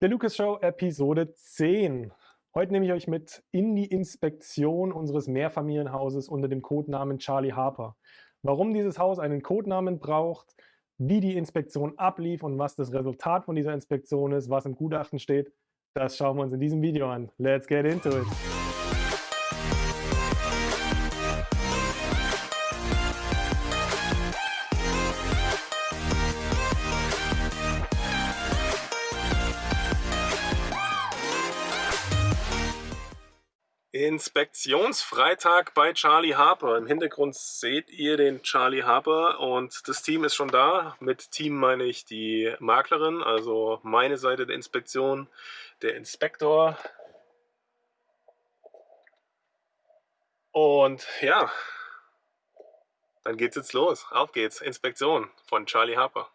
Der Lucas Show Episode 10. Heute nehme ich euch mit in die Inspektion unseres Mehrfamilienhauses unter dem Codenamen Charlie Harper. Warum dieses Haus einen Codenamen braucht, wie die Inspektion ablief und was das Resultat von dieser Inspektion ist, was im Gutachten steht, das schauen wir uns in diesem Video an. Let's get into it! Inspektionsfreitag bei Charlie Harper. Im Hintergrund seht ihr den Charlie Harper und das Team ist schon da. Mit Team meine ich die Maklerin, also meine Seite der Inspektion, der Inspektor. Und ja, dann geht's jetzt los. Auf geht's. Inspektion von Charlie Harper.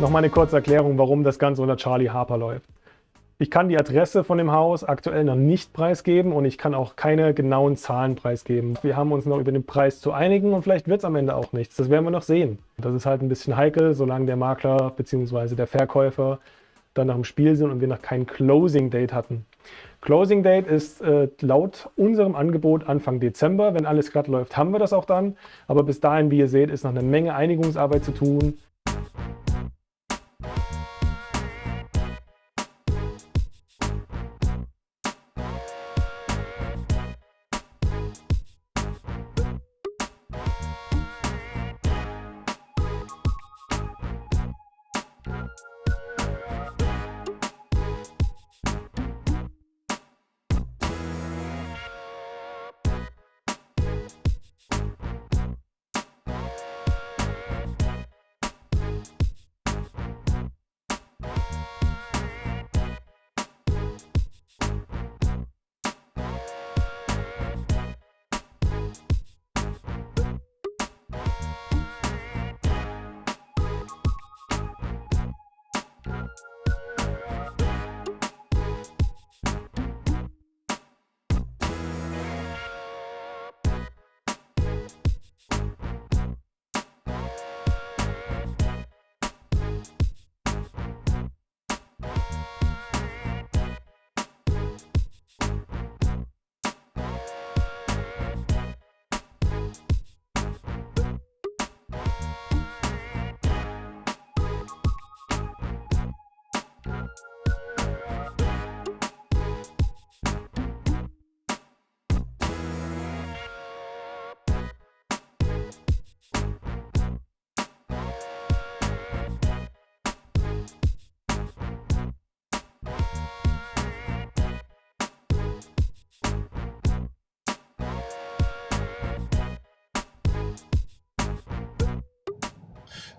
Nochmal eine kurze Erklärung, warum das Ganze unter Charlie Harper läuft. Ich kann die Adresse von dem Haus aktuell noch nicht preisgeben und ich kann auch keine genauen Zahlen preisgeben. Wir haben uns noch über den Preis zu einigen und vielleicht wird es am Ende auch nichts. Das werden wir noch sehen. Das ist halt ein bisschen heikel, solange der Makler bzw. der Verkäufer dann noch im Spiel sind und wir noch kein Closing Date hatten. Closing Date ist äh, laut unserem Angebot Anfang Dezember. Wenn alles glatt läuft, haben wir das auch dann. Aber bis dahin, wie ihr seht, ist noch eine Menge Einigungsarbeit zu tun.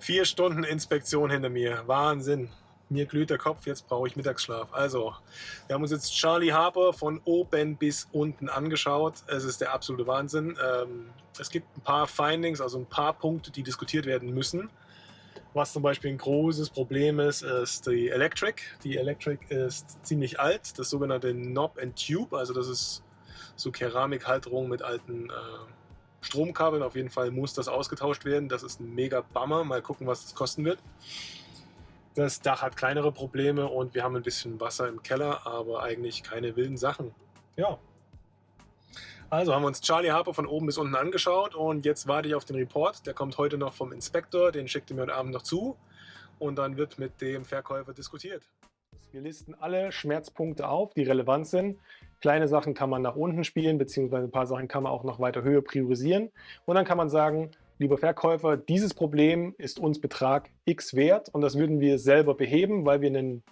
Vier Stunden Inspektion hinter mir. Wahnsinn. Mir glüht der Kopf, jetzt brauche ich Mittagsschlaf. Also, wir haben uns jetzt Charlie Harper von oben bis unten angeschaut. Es ist der absolute Wahnsinn. Ähm, es gibt ein paar Findings, also ein paar Punkte, die diskutiert werden müssen. Was zum Beispiel ein großes Problem ist, ist die Electric. Die Electric ist ziemlich alt, das sogenannte Knob and Tube, also das ist so Keramikhalterung mit alten äh, Stromkabeln. Auf jeden Fall muss das ausgetauscht werden. Das ist ein mega Bummer. Mal gucken, was das kosten wird. Das Dach hat kleinere Probleme und wir haben ein bisschen Wasser im Keller, aber eigentlich keine wilden Sachen. Ja. Also haben wir uns Charlie Harper von oben bis unten angeschaut und jetzt warte ich auf den Report. Der kommt heute noch vom Inspektor, den schickt er mir heute Abend noch zu und dann wird mit dem Verkäufer diskutiert. Wir listen alle Schmerzpunkte auf, die relevant sind. Kleine Sachen kann man nach unten spielen, beziehungsweise ein paar Sachen kann man auch nach weiter Höhe priorisieren. Und dann kann man sagen, lieber Verkäufer, dieses Problem ist uns Betrag X wert und das würden wir selber beheben, weil wir einen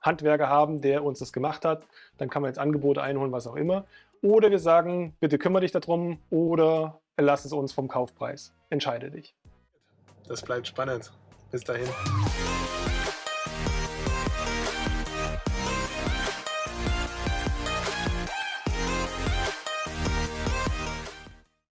Handwerker haben, der uns das gemacht hat. Dann kann man jetzt Angebote einholen, was auch immer. Oder wir sagen, bitte kümmere dich darum oder erlass es uns vom Kaufpreis. Entscheide dich. Das bleibt spannend. Bis dahin.